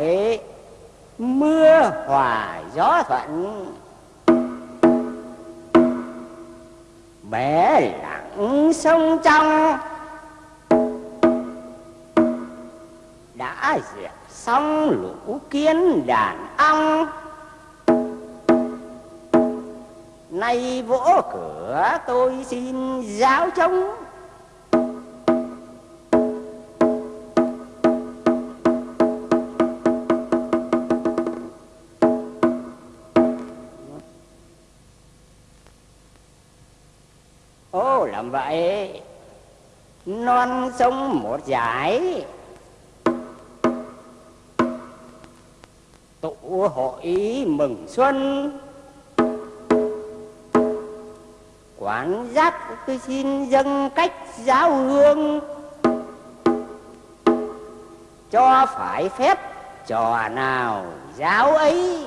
vậy, mưa, hòa, gió thuận. Bể lặng sông trong. Đã diệt xong lũ kiến đàn ong. Nay vỗ cửa tôi xin giáo chống. Làm vậy. Non sông một giải tụ hội mừng xuân. Quán giác tôi xin dâng cách giáo hương. Cho phải phép trò nào giáo ấy?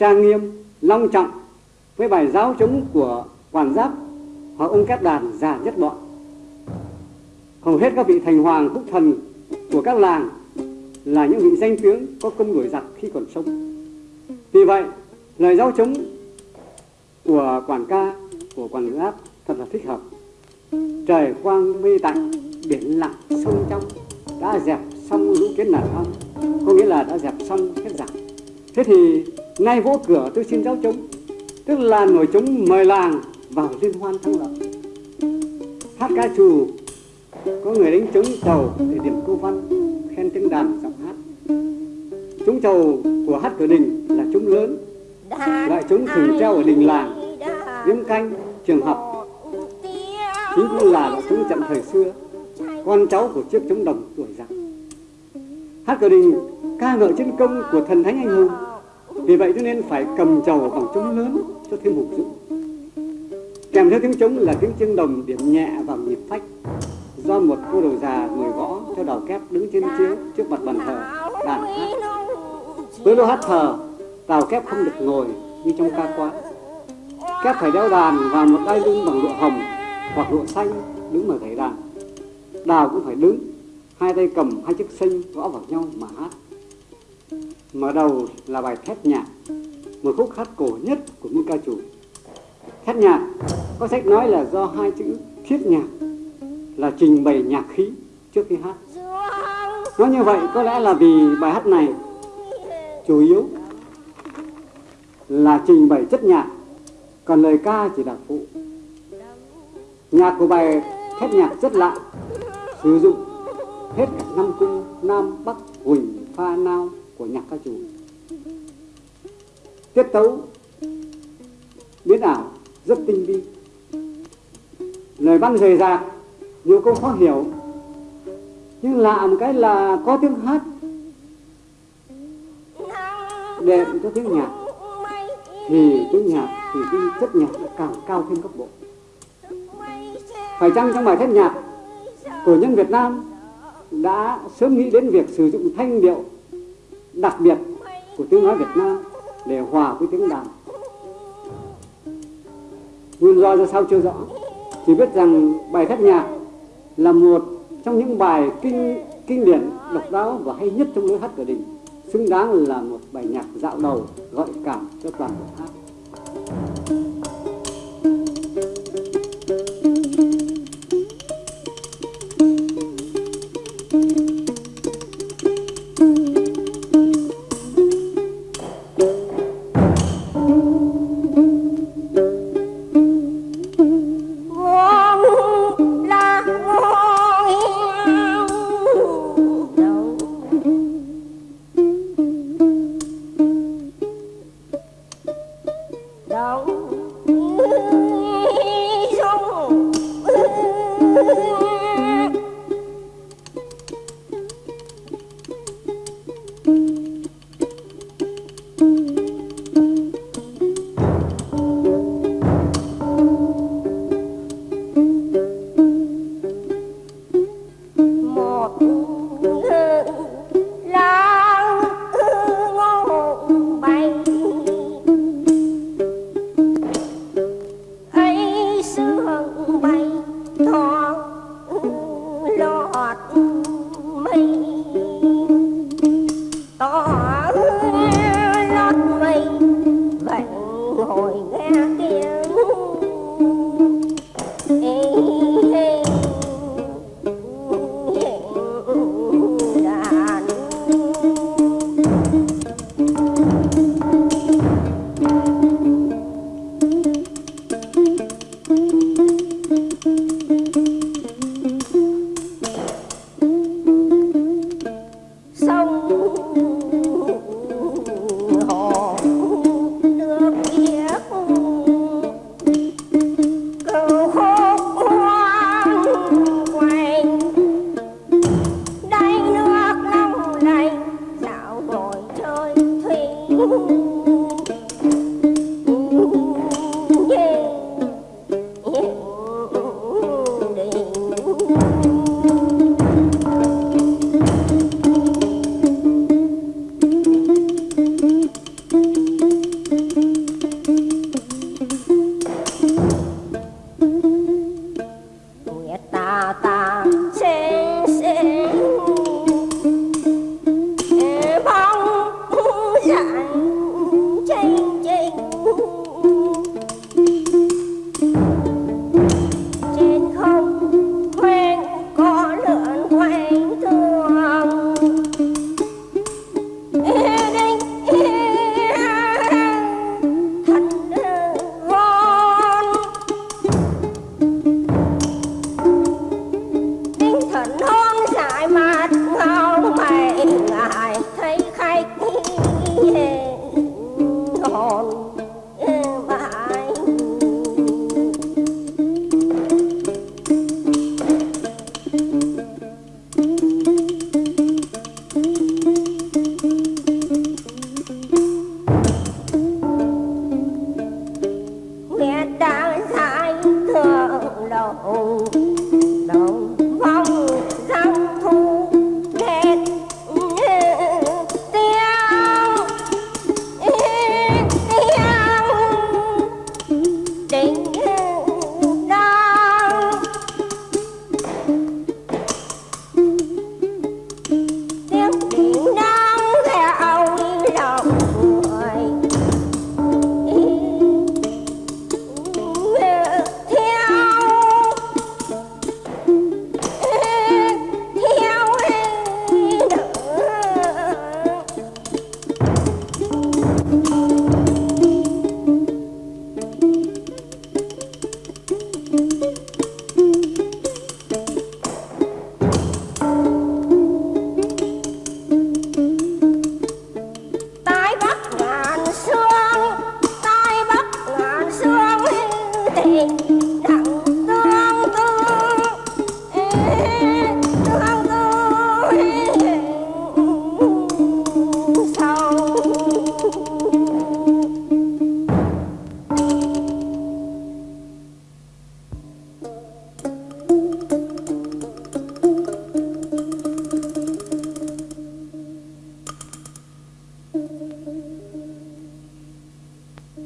Trang nghiêm, long trọng với bài giáo chống của quản giáp hoặc ông cát đàn già nhất bọn. Hầu hết các vị thành hoàng quốc thần của các làng là những vị danh tiếng có công đuổi giặc khi còn sống. Vì vậy, lời giáo chống của quản ca, của quản giáp thật là thích hợp. Trời quang mây tạnh, biển lặng, sông trong đã dẹp xong lũ kiến nản ong, có nghĩa là đã dẹp xong hết giặc. Thế thì nay vỗ cửa tôi xin giáo chúng. Tức là nổi chúng mời làng vào liên hoan thắng lợi hát ca trù, có người đánh trống chầu để điểm câu văn, khen tiếng đàn giọng hát. Trống chầu của hát cửa đình là trống lớn. Loại trống thường treo ở đình làng điếm canh, trường học. Chính cũng là loại trống trận thời xưa. Con cháu của chiếc trống đồng tuổi giặc hát cửa đình ca ngợi chiến công của thần thánh anh hùng vì vậy cho nên phải cầm trầu bằng trống lớn cho thêm hùng dũng kèm theo tiếng trống là tiếng chiêng đồng, điểm nhẹ và nhịp phách, do một cô đầu già ngồi gõ theo đầu kép đứng trên chiếu trước mặt bàn thờ, đàn hát. Với lô hát thờ tàu kép không được ngồi như trong ca quán. Kép phải đeo đàn và một đai lưng bằng lụa hồng hoặc lụa xanh đứng mà gảy đàn. Đào cũng phải đứng, hai tay cầm hai chiếc xanh gõ vào nhau mà hát. Mở đầu là bài Thét Nhạc, một khúc hát cổ nhất của những ca chủ. Thét Nhạc có sách nói là do hai chữ thiết nhạc là trình bày nhạc khí trước khi hát. Nói như vậy có lẽ là vì bài hát này chủ yếu là trình bày chất nhạc, còn lời ca chỉ là phụ. Nhạc của bài Thét Nhạc rất lạ, sử dụng hết cả năm cung Nam Bắc Huỳnh Pha Nao của nhạc ca trù. Tiết tấu, biến ảo, rất tinh vi. Lời văn rời rạc, nhiều câu khó hiểu. Nhưng lạ một cái là có tiếng hát đệm cho tiếng nhạc. Thì tiếng nhạc thì cái chất nhạc càng cao thêm cấp bộ phải chăng trong bài thét nhạc của nhân Việt Nam đã sớm nghĩ đến việc sử dụng thanh điệu đặc biệt của tiếng nói Việt Nam để hòa với tiếng đàn. Nguyên do ra sao chưa rõ, chỉ biết rằng bài thất nhạc là một trong những bài kinh kinh điển độc đáo và hay nhất trong lối hát cửa đình, xứng đáng là một bài nhạc dạo đầu gợi cảm cho toàn bộ hát.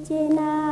接纳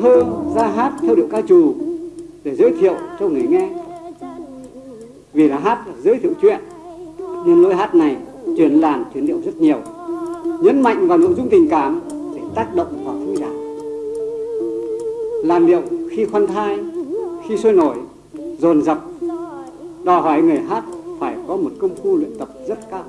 thơ, ra hát theo điệu ca trù để giới thiệu cho người nghe. Vì là hát là giới thiệu chuyện, nên lối hát này truyền làn, truyền điệu rất nhiều, nhấn mạnh vào nội dung tình cảm để tác động vào khán giả. Làn điệu khi khoan thai, khi sôi nổi, dồn dập, đòi hỏi người hát phải có một công phu luyện tập rất cao.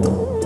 Oh.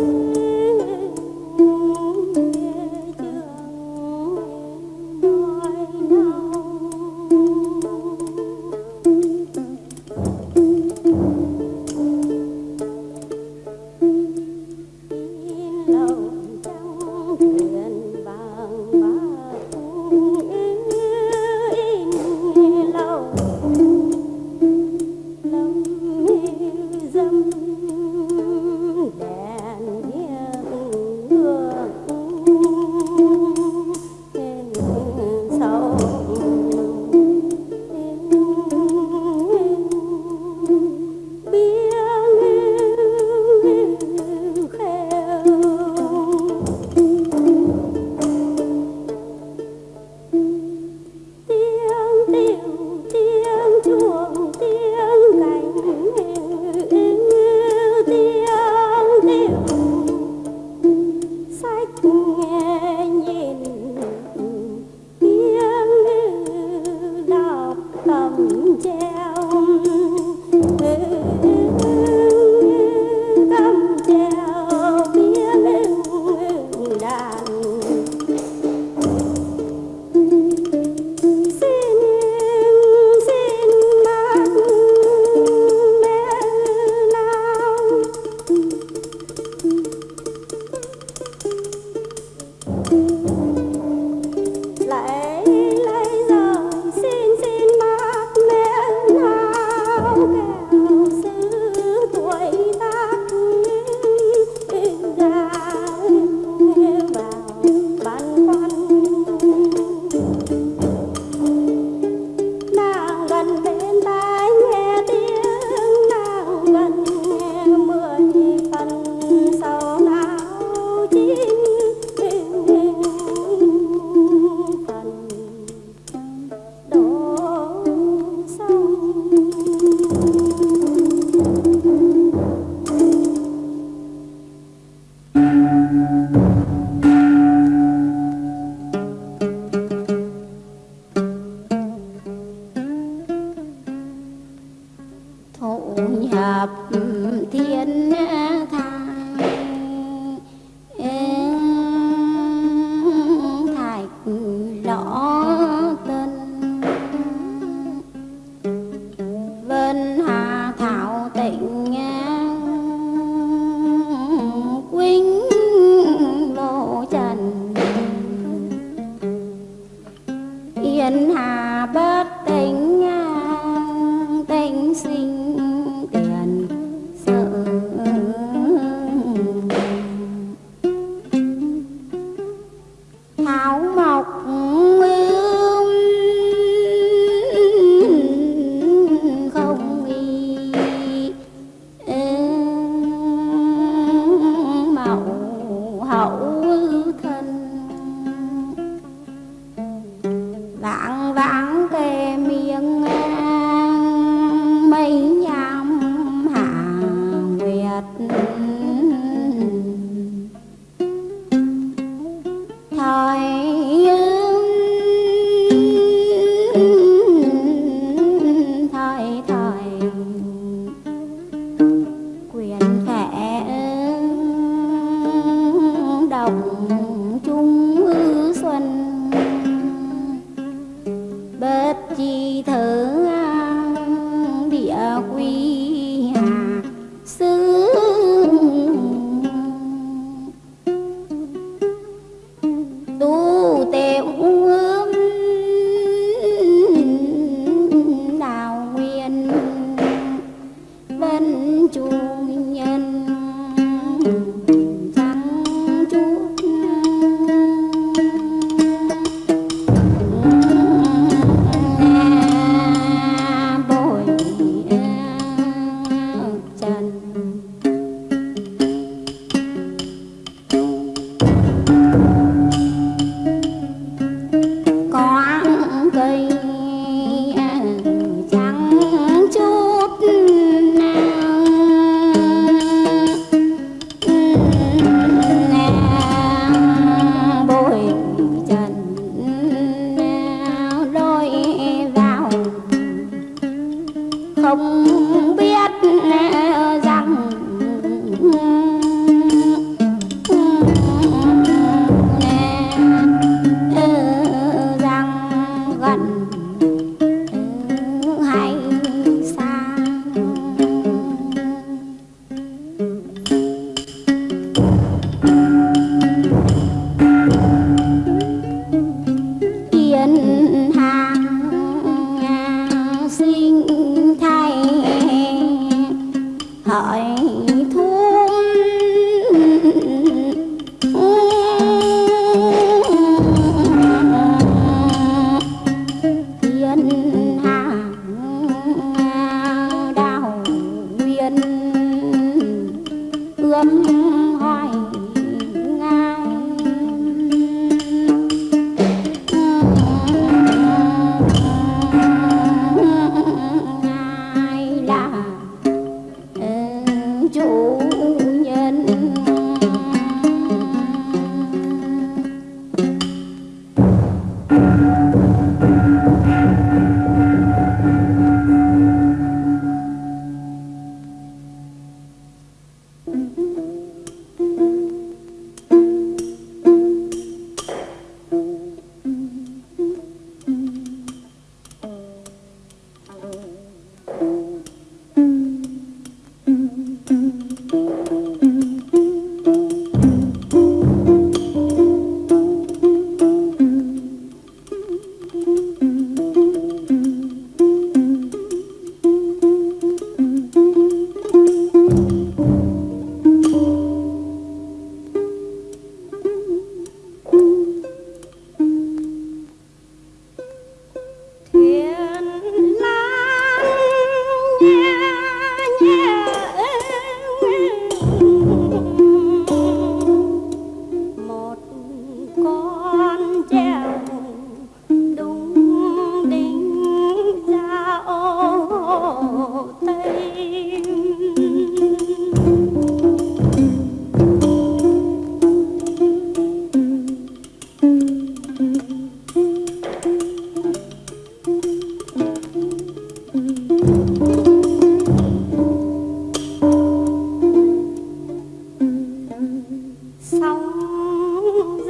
Hỏi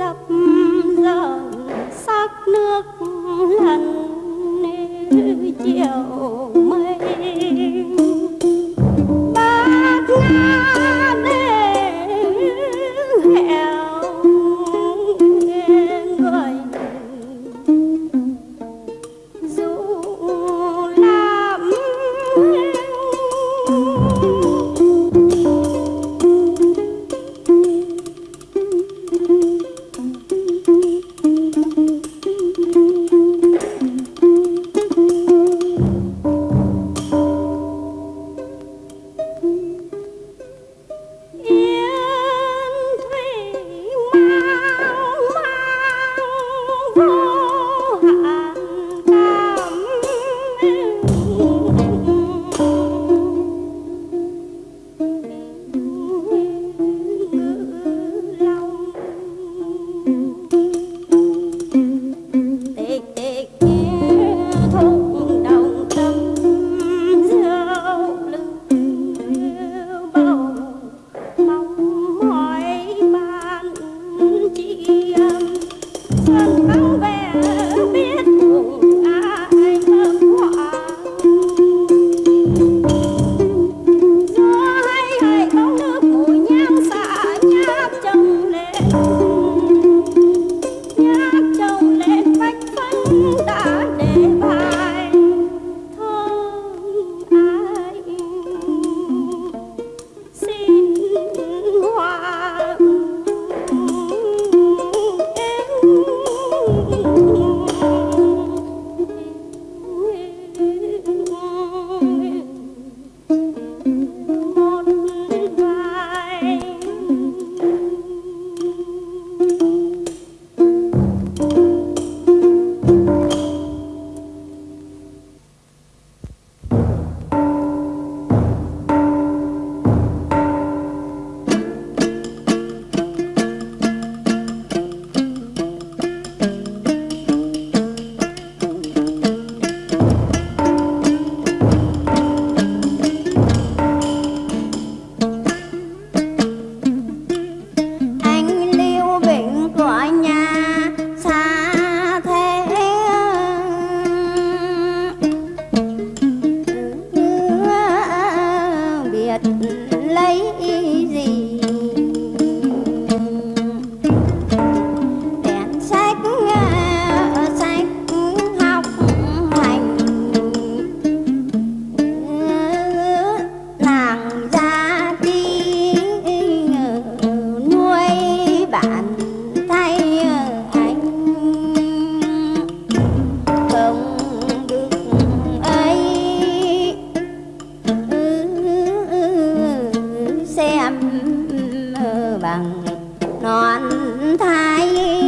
dập dờn sắc nước lần chiều mây bằng. Non thái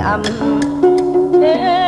tụng